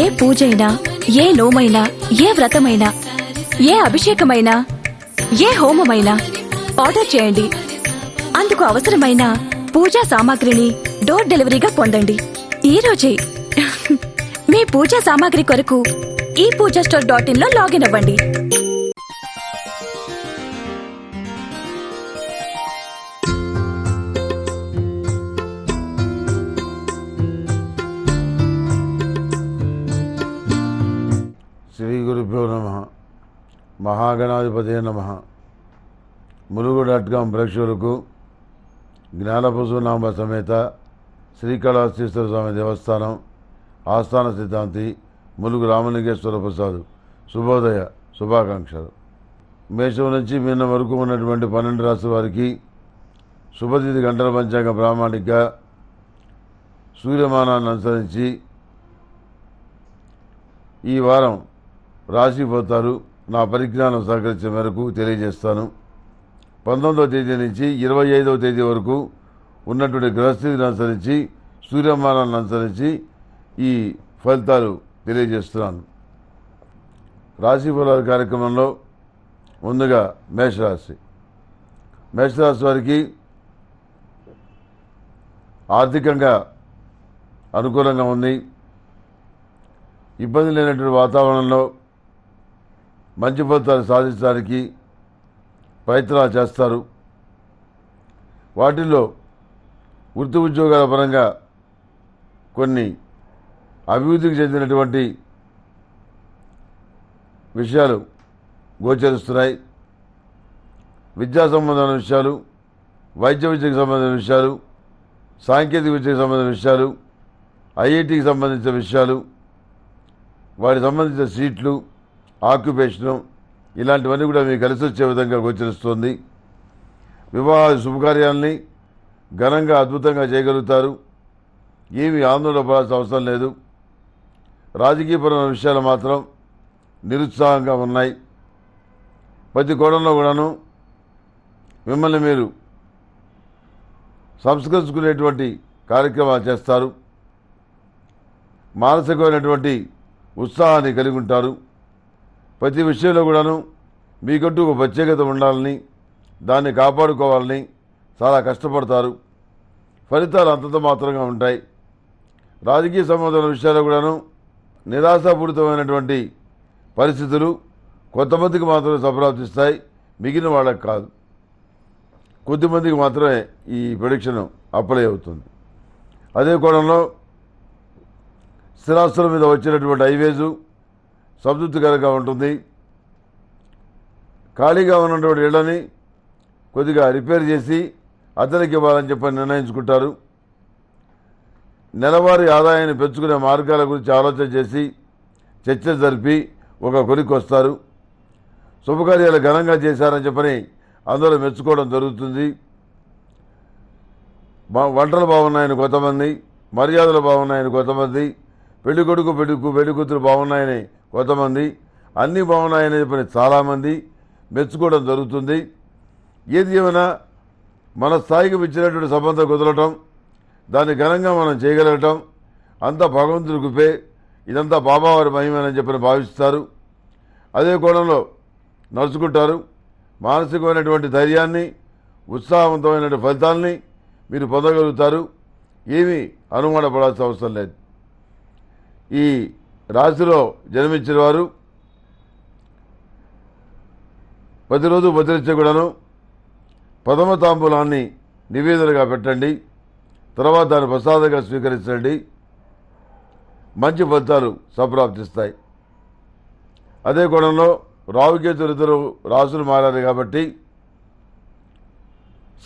ఏ పూజైనా ఏ నోమైనా ఏ వ్రతమైనా ఏ అభిషేకమైనా ఏ హోమమైనా ఆర్డర్ చేయండి. అందుకు అవసరమైన పూజా సామాగ్రిని డోర్ డెలివరీగా పొందండి. ఈ రోజే మీ పూజా సామాగ్రి కొరకు ఈ పూజా స్టోర్ డాట్ ఇన్లో లాగిన్ అవ్వండి. మహాగణాధిపతి నమ. ములుగు డాట్ కామ్ ప్రేక్షకులకు జ్ఞానపశునామ సమేత శ్రీకాళహస్తీశ్వర స్వామి దేవస్థానం ఆస్థాన సిద్ధాంతి ములుగు రామలింగేశ్వర ప్రసాద్. శుభోదయ శుభాకాంక్షలు. మేషం నుంచి నిన్న వరకు ఉన్నటువంటి పన్నెండు రాష్ట్రాల వారికి శుభతిథి గంటల పంచాంగ ప్రామాణిక సూర్యమానాన్ని అనుసరించి ఈ వారం రాశి పోతారు. నా పరిజ్ఞానం సహకరించిన మేరకు తెలియజేస్తాను. పంతొమ్మిదవ తేదీ నుంచి ఇరవై ఐదవ తేదీ వరకు ఉన్నటువంటి గ్రహస్థితిని అనుసరించి సూర్యమానాన్ని అనుసరించి ఈ ఫలితాలు తెలియజేస్తున్నాను. రాశి ఫలాల కార్యక్రమంలో ముందుగా మేషరాశి. మేషరాశి వారికి ఆర్థికంగా అనుకూలంగా ఉంది. ఇబ్బంది లేనటువంటి వాతావరణంలో మంచి ఫలితాలు సాధించడానికి ప్రయత్నాలు చేస్తారు. వాటిల్లో వృత్తి ఉద్యోగాల పరంగా కొన్ని అభివృద్ధికి చెందినటువంటి విషయాలు గోచరిస్తున్నాయి. విద్యా సంబంధమైన విషయాలు వైద్య విద్యకు సంబంధించిన విషయాలు సాంకేతిక విద్యకు సంబంధించిన విషయాలు ఐఐటికి సంబంధించిన విషయాలు వాటికి సంబంధించిన సీట్లు ఆక్యుపేషను ఇలాంటివన్నీ కూడా మీకు కలిసి వచ్చే విధంగా గోచరిస్తుంది. వివాహ శుభకార్యాలని ఘనంగా అద్భుతంగా చేయగలుగుతారు. ఏమీ ఆందోళన పడాల్సిన అవసరం లేదు. రాజకీయపరమైన విషయాలు మాత్రం నిరుత్సాహంగా ఉన్నాయి. ప్రతి కోణంలో కూడాను మిమ్మల్ని మీరు సంస్కరించుకునేటువంటి కార్యక్రమాలు చేస్తారు. మానసికమైనటువంటి ఉత్సాహాన్ని కలిగి ఉంటారు. ప్రతి విషయంలో కూడాను మీకంటూ ఒక ప్రత్యేకత ఉండాలని దాన్ని కాపాడుకోవాలని చాలా కష్టపడతారు. ఫలితాలు అంతంత మాత్రంగా ఉంటాయి. రాజకీయ సంబంధాల విషయాల్లో కూడాను నిరాశాపూరితమైనటువంటి పరిస్థితులు కొంతమందికి మాత్రమే సంప్రాప్తిస్తాయి మిగిలిన వాళ్ళకి కాదు. కొద్దిమందికి మాత్రమే ఈ ప్రొడిక్షన్ అప్లై అవుతుంది. అదే కోణంలో స్థిరాస్తుల మీద వచ్చినటువంటి హైవేజు సంతృప్తికరంగా ఉంటుంది. ఖాళీగా ఉన్నటువంటి ఇళ్ళని కొద్దిగా రిపేర్ చేసి అతనికి ఇవ్వాలని చెప్పని నిర్ణయించుకుంటారు. నెలవారీ ఆదాయాన్ని పెంచుకునే మార్గాల గురించి ఆలోచన చేసి చర్చ జరిపి ఒక కొరికి వస్తారు. శుభకార్యాలు ఘనంగా చేశారని చెప్పని అందరూ మెచ్చుకోవడం జరుగుతుంది. బా- వంటలు బాగున్నాయని కొంతమంది మర్యాదలు బాగున్నాయని కొంతమంది పెళ్ళి కొడుకు పెళ్ళి పెళ్ళి కూతురు బాగున్నాయని కొంతమంది అన్నీ బాగున్నాయని చెప్పని చాలామంది మెచ్చుకోవడం జరుగుతుంది. ఏది ఏమైనా మన స్థాయికి ఇచ్చినటువంటి సంబంధం కుదరటం దాన్ని ఘనంగా మనం చేయగలగటం అంతా భగవంతుడి కృపే ఇదంతా బాబావారి మహిమని చెప్పని భావిస్తారు. అదే కోణంలో నడుచుకుంటారు. మానసికమైనటువంటి ధైర్యాన్ని ఉత్సాహవంతమైనటువంటి ఫలితాల్ని మీరు పొందగలుగుతారు. ఏమీ అనుమానపడాల్సిన అవసరం లేదు. ఈ రాశిలో జన్మించిన వారు ప్రతిరోజు భద్రించే కూడాను ప్రథమ తాంబూలాన్ని నివేదనగా పెట్టండి. తర్వాత దాన్ని ప్రసాదంగా స్వీకరించండి. మంచి ఫలితాలు సంప్రాప్తిస్తాయి. అదే కోణంలో రావుకేతులు ఇద్దరు రాసులు మారారు కాబట్టి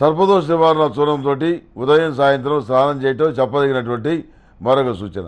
సర్పదోష నివారణ చూడంతో ఉదయం సాయంత్రం స్నానం చేయటం చెప్పదగినటువంటి మరొక సూచన.